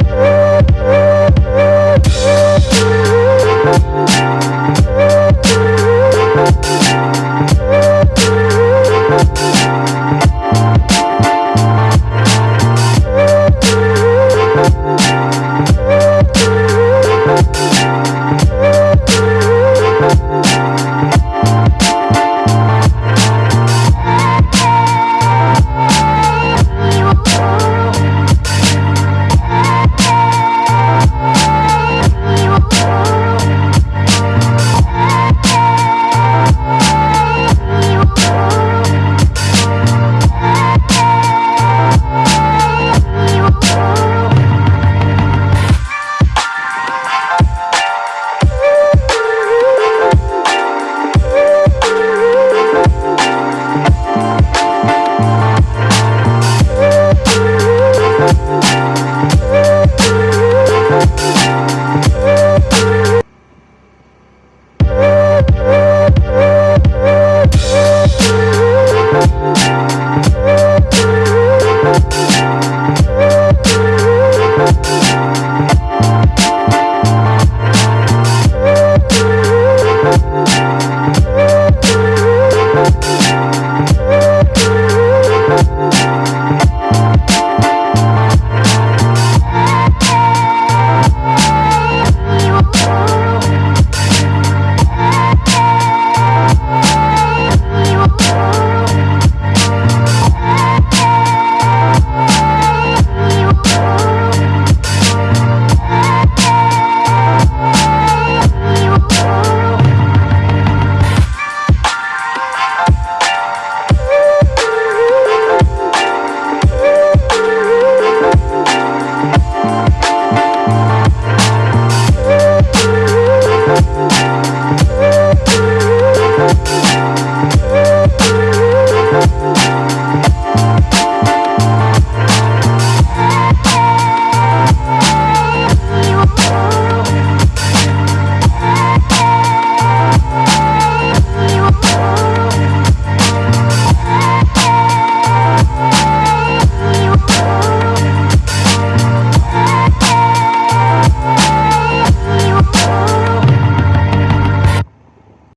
Woo!